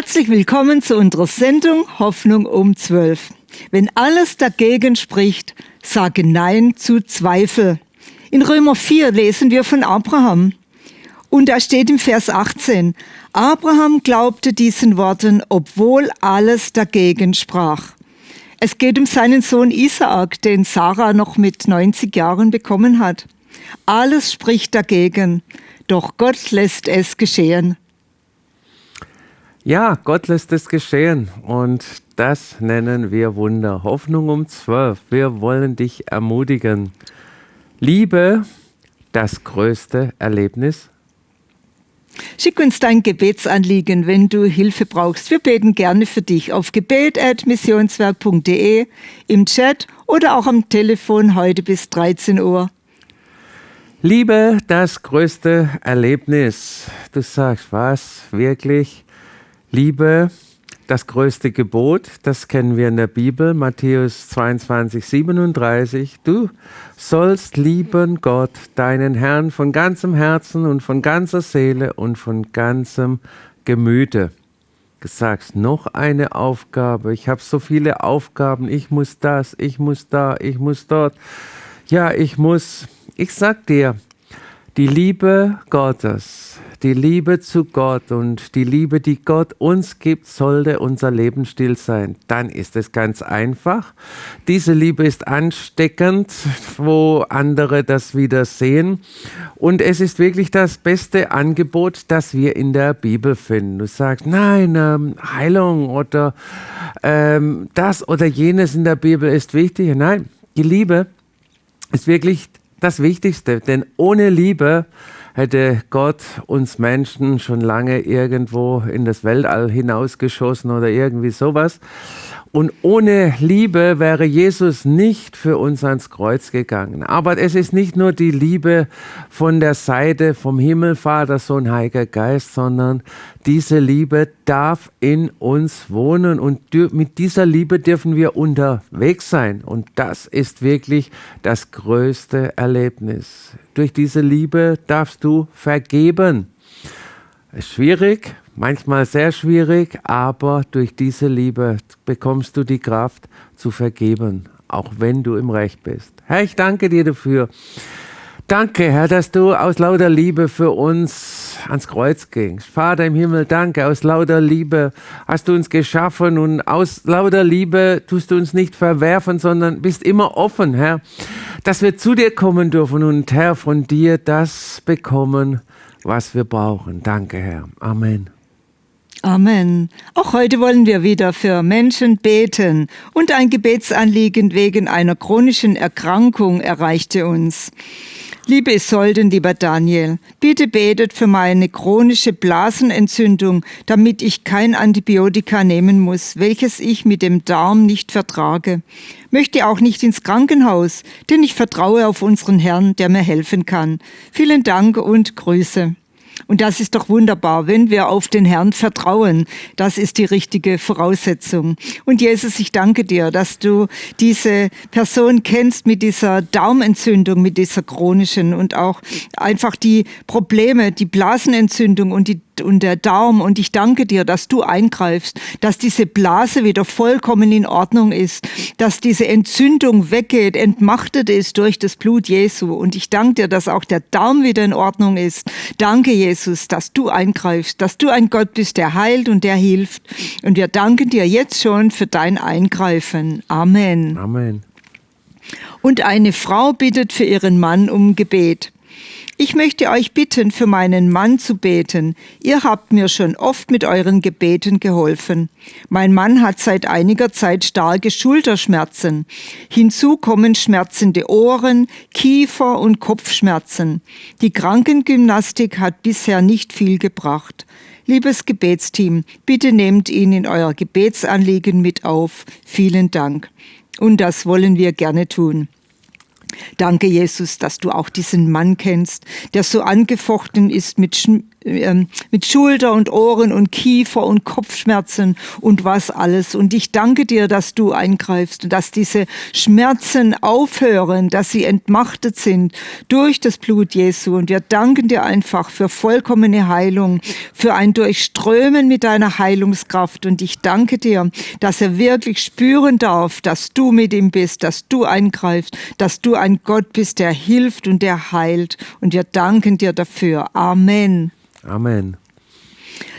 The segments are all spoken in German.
Herzlich willkommen zu unserer Sendung Hoffnung um 12. Wenn alles dagegen spricht, sage Nein zu Zweifel. In Römer 4 lesen wir von Abraham. Und da steht im Vers 18, Abraham glaubte diesen Worten, obwohl alles dagegen sprach. Es geht um seinen Sohn Isaak, den Sarah noch mit 90 Jahren bekommen hat. Alles spricht dagegen, doch Gott lässt es geschehen. Ja, Gott lässt es geschehen und das nennen wir Wunder. Hoffnung um zwölf. Wir wollen dich ermutigen. Liebe, das größte Erlebnis Schick uns dein Gebetsanliegen, wenn du Hilfe brauchst. Wir beten gerne für dich auf gebet.missionswerk.de, im Chat oder auch am Telefon heute bis 13 Uhr. Liebe, das größte Erlebnis. Du sagst, was? Wirklich? Liebe, das größte Gebot, das kennen wir in der Bibel, Matthäus 22, 37. Du sollst lieben Gott, deinen Herrn, von ganzem Herzen und von ganzer Seele und von ganzem Gemüte. Du sagst, noch eine Aufgabe. Ich habe so viele Aufgaben. Ich muss das, ich muss da, ich muss dort. Ja, ich muss. Ich sag dir, die Liebe Gottes, die Liebe zu Gott und die Liebe, die Gott uns gibt, sollte unser Lebensstil sein. Dann ist es ganz einfach. Diese Liebe ist ansteckend, wo andere das wieder sehen. Und es ist wirklich das beste Angebot, das wir in der Bibel finden. Du sagst, nein, ähm, Heilung oder ähm, das oder jenes in der Bibel ist wichtig. Nein, die Liebe ist wirklich das Wichtigste, denn ohne Liebe hätte Gott uns Menschen schon lange irgendwo in das Weltall hinausgeschossen oder irgendwie sowas. Und ohne Liebe wäre Jesus nicht für uns ans Kreuz gegangen. Aber es ist nicht nur die Liebe von der Seite vom Himmel, Vater, Sohn, Heiliger Geist, sondern diese Liebe darf in uns wohnen und mit dieser Liebe dürfen wir unterwegs sein. Und das ist wirklich das größte Erlebnis. Durch diese Liebe darfst du vergeben. Ist schwierig, manchmal sehr schwierig, aber durch diese Liebe bekommst du die Kraft zu vergeben, auch wenn du im Recht bist. Herr, ich danke dir dafür. Danke, Herr, dass du aus lauter Liebe für uns ans Kreuz gingst. Vater im Himmel, danke. Aus lauter Liebe hast du uns geschaffen und aus lauter Liebe tust du uns nicht verwerfen, sondern bist immer offen, Herr, dass wir zu dir kommen dürfen und Herr, von dir das bekommen, was wir brauchen. Danke, Herr. Amen. Amen. Auch heute wollen wir wieder für Menschen beten und ein Gebetsanliegen wegen einer chronischen Erkrankung erreichte uns. Liebe Isolden, lieber Daniel, bitte betet für meine chronische Blasenentzündung, damit ich kein Antibiotika nehmen muss, welches ich mit dem Darm nicht vertrage. Möchte auch nicht ins Krankenhaus, denn ich vertraue auf unseren Herrn, der mir helfen kann. Vielen Dank und Grüße. Und das ist doch wunderbar, wenn wir auf den Herrn vertrauen. Das ist die richtige Voraussetzung. Und Jesus, ich danke dir, dass du diese Person kennst mit dieser Daumenentzündung, mit dieser chronischen und auch einfach die Probleme, die Blasenentzündung und die und der Darm. Und ich danke dir, dass du eingreifst, dass diese Blase wieder vollkommen in Ordnung ist, dass diese Entzündung weggeht, entmachtet ist durch das Blut Jesu. Und ich danke dir, dass auch der Darm wieder in Ordnung ist. Danke, Jesus, dass du eingreifst, dass du ein Gott bist, der heilt und der hilft. Und wir danken dir jetzt schon für dein Eingreifen. Amen. Amen. Und eine Frau bittet für ihren Mann um Gebet. Ich möchte euch bitten, für meinen Mann zu beten. Ihr habt mir schon oft mit euren Gebeten geholfen. Mein Mann hat seit einiger Zeit starke Schulterschmerzen. Hinzu kommen schmerzende Ohren, Kiefer und Kopfschmerzen. Die Krankengymnastik hat bisher nicht viel gebracht. Liebes Gebetsteam, bitte nehmt ihn in euer Gebetsanliegen mit auf. Vielen Dank. Und das wollen wir gerne tun. Danke, Jesus, dass du auch diesen Mann kennst, der so angefochten ist mit, ähm, mit Schulter und Ohren und Kiefer und Kopfschmerzen und was alles. Und ich danke dir, dass du eingreifst und dass diese Schmerzen aufhören, dass sie entmachtet sind durch das Blut Jesu. Und wir danken dir einfach für vollkommene Heilung, für ein Durchströmen mit deiner Heilungskraft. Und ich danke dir, dass er wirklich spüren darf, dass du mit ihm bist, dass du eingreifst, dass du ein Gott bist, der hilft und der heilt. Und wir danken dir dafür. Amen. Amen.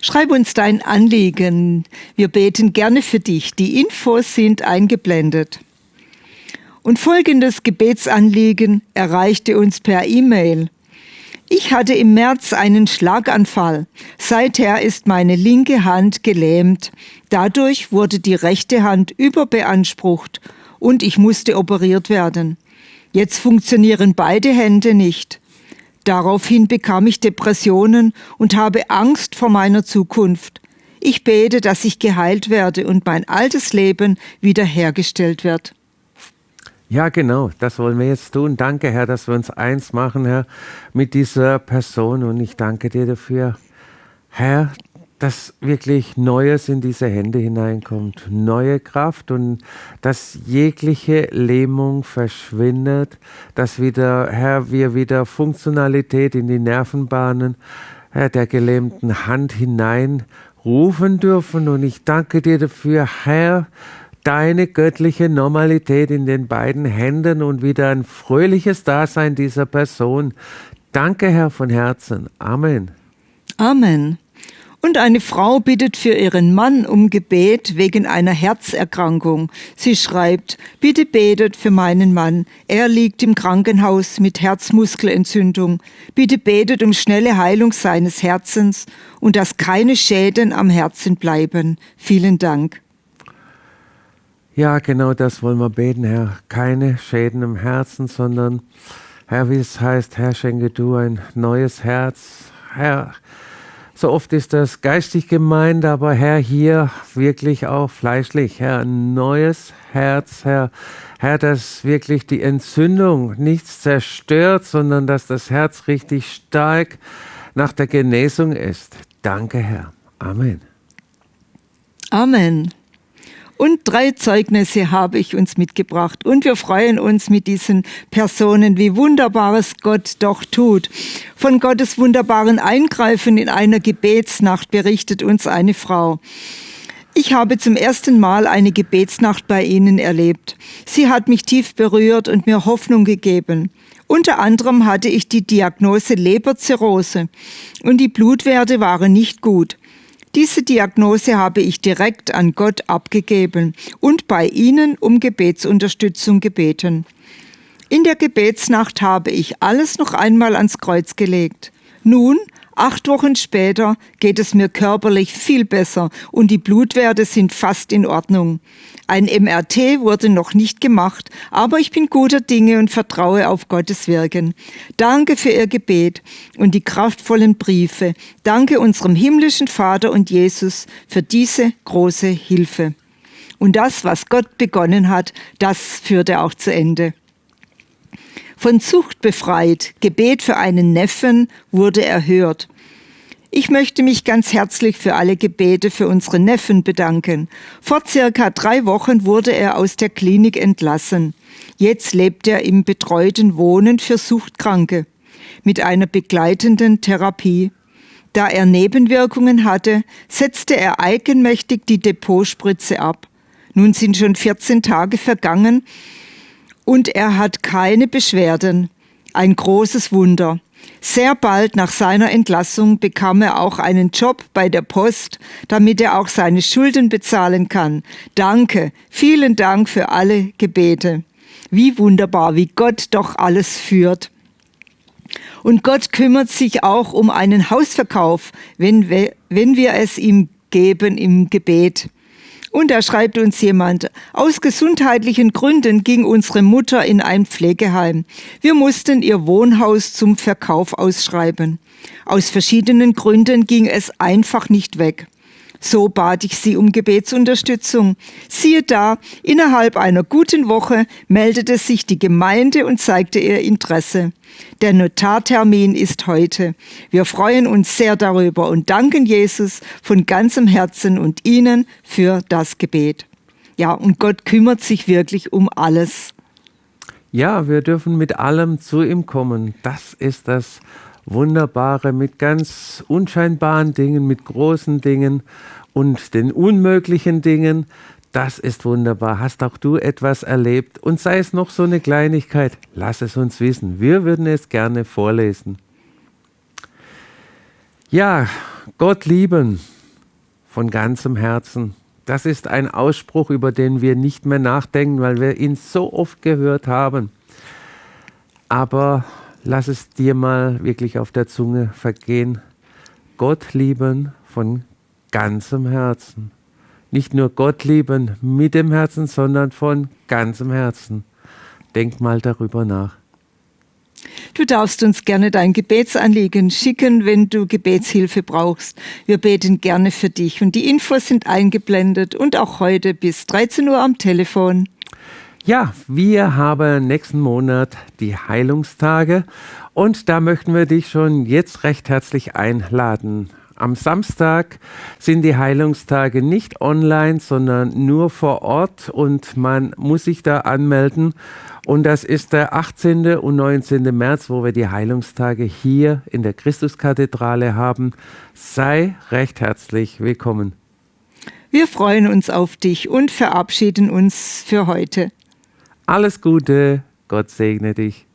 Schreib uns dein Anliegen. Wir beten gerne für dich. Die Infos sind eingeblendet. Und folgendes Gebetsanliegen erreichte uns per E-Mail. Ich hatte im März einen Schlaganfall. Seither ist meine linke Hand gelähmt. Dadurch wurde die rechte Hand überbeansprucht und ich musste operiert werden. Jetzt funktionieren beide Hände nicht. Daraufhin bekam ich Depressionen und habe Angst vor meiner Zukunft. Ich bete, dass ich geheilt werde und mein altes Leben wiederhergestellt wird. Ja, genau, das wollen wir jetzt tun. Danke, Herr, dass wir uns eins machen, Herr, mit dieser Person. Und ich danke dir dafür, Herr, dass wirklich Neues in diese Hände hineinkommt, neue Kraft und dass jegliche Lähmung verschwindet, dass wieder, Herr, wir wieder Funktionalität in die Nervenbahnen Herr, der gelähmten Hand hineinrufen dürfen. Und ich danke dir dafür, Herr, deine göttliche Normalität in den beiden Händen und wieder ein fröhliches Dasein dieser Person. Danke, Herr, von Herzen. Amen. Amen. Und eine Frau bittet für ihren Mann um Gebet wegen einer Herzerkrankung. Sie schreibt, bitte betet für meinen Mann. Er liegt im Krankenhaus mit Herzmuskelentzündung. Bitte betet um schnelle Heilung seines Herzens und dass keine Schäden am Herzen bleiben. Vielen Dank. Ja, genau das wollen wir beten, Herr. Keine Schäden im Herzen, sondern, Herr, wie es heißt, Herr, schenke du ein neues Herz. Herr, so oft ist das geistig gemeint, aber Herr, hier wirklich auch fleischlich. Herr, ein neues Herz, Herr. Herr, dass wirklich die Entzündung nichts zerstört, sondern dass das Herz richtig stark nach der Genesung ist. Danke, Herr. Amen. Amen. Und drei Zeugnisse habe ich uns mitgebracht. Und wir freuen uns mit diesen Personen, wie wunderbares Gott doch tut. Von Gottes wunderbaren Eingreifen in einer Gebetsnacht berichtet uns eine Frau. Ich habe zum ersten Mal eine Gebetsnacht bei Ihnen erlebt. Sie hat mich tief berührt und mir Hoffnung gegeben. Unter anderem hatte ich die Diagnose Leberzirrhose und die Blutwerte waren nicht gut. Diese Diagnose habe ich direkt an Gott abgegeben und bei Ihnen um Gebetsunterstützung gebeten. In der Gebetsnacht habe ich alles noch einmal ans Kreuz gelegt. Nun Acht Wochen später geht es mir körperlich viel besser und die Blutwerte sind fast in Ordnung. Ein MRT wurde noch nicht gemacht, aber ich bin guter Dinge und vertraue auf Gottes Wirken. Danke für Ihr Gebet und die kraftvollen Briefe. Danke unserem himmlischen Vater und Jesus für diese große Hilfe. Und das, was Gott begonnen hat, das führt er auch zu Ende. Von Zucht befreit, Gebet für einen Neffen wurde erhört. Ich möchte mich ganz herzlich für alle Gebete für unseren Neffen bedanken. Vor circa drei Wochen wurde er aus der Klinik entlassen. Jetzt lebt er im betreuten Wohnen für Suchtkranke mit einer begleitenden Therapie. Da er Nebenwirkungen hatte, setzte er eigenmächtig die Depotspritze ab. Nun sind schon 14 Tage vergangen und er hat keine Beschwerden. Ein großes Wunder. Sehr bald nach seiner Entlassung bekam er auch einen Job bei der Post, damit er auch seine Schulden bezahlen kann. Danke, vielen Dank für alle Gebete. Wie wunderbar, wie Gott doch alles führt. Und Gott kümmert sich auch um einen Hausverkauf, wenn wir, wenn wir es ihm geben im Gebet. Und da schreibt uns jemand, aus gesundheitlichen Gründen ging unsere Mutter in ein Pflegeheim. Wir mussten ihr Wohnhaus zum Verkauf ausschreiben. Aus verschiedenen Gründen ging es einfach nicht weg. So bat ich sie um Gebetsunterstützung. Siehe da, innerhalb einer guten Woche meldete sich die Gemeinde und zeigte ihr Interesse. Der Notartermin ist heute. Wir freuen uns sehr darüber und danken Jesus von ganzem Herzen und Ihnen für das Gebet. Ja, und Gott kümmert sich wirklich um alles. Ja, wir dürfen mit allem zu ihm kommen. Das ist das Wunderbare mit ganz unscheinbaren Dingen, mit großen Dingen und den unmöglichen Dingen. Das ist wunderbar. Hast auch du etwas erlebt? Und sei es noch so eine Kleinigkeit, lass es uns wissen. Wir würden es gerne vorlesen. Ja, Gott lieben von ganzem Herzen. Das ist ein Ausspruch, über den wir nicht mehr nachdenken, weil wir ihn so oft gehört haben. Aber lass es dir mal wirklich auf der Zunge vergehen. Gott lieben von ganzem Herzen. Nicht nur Gott lieben mit dem Herzen, sondern von ganzem Herzen. Denk mal darüber nach. Du darfst uns gerne dein Gebetsanliegen schicken, wenn du Gebetshilfe brauchst. Wir beten gerne für dich und die Infos sind eingeblendet und auch heute bis 13 Uhr am Telefon. Ja, wir haben nächsten Monat die Heilungstage und da möchten wir dich schon jetzt recht herzlich einladen. Am Samstag sind die Heilungstage nicht online, sondern nur vor Ort und man muss sich da anmelden. Und das ist der 18. und 19. März, wo wir die Heilungstage hier in der Christuskathedrale haben. Sei recht herzlich willkommen. Wir freuen uns auf dich und verabschieden uns für heute. Alles Gute, Gott segne dich.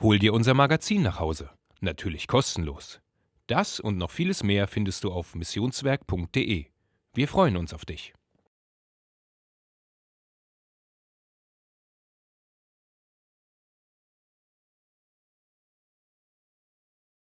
Hol dir unser Magazin nach Hause. Natürlich kostenlos. Das und noch vieles mehr findest du auf missionswerk.de. Wir freuen uns auf dich.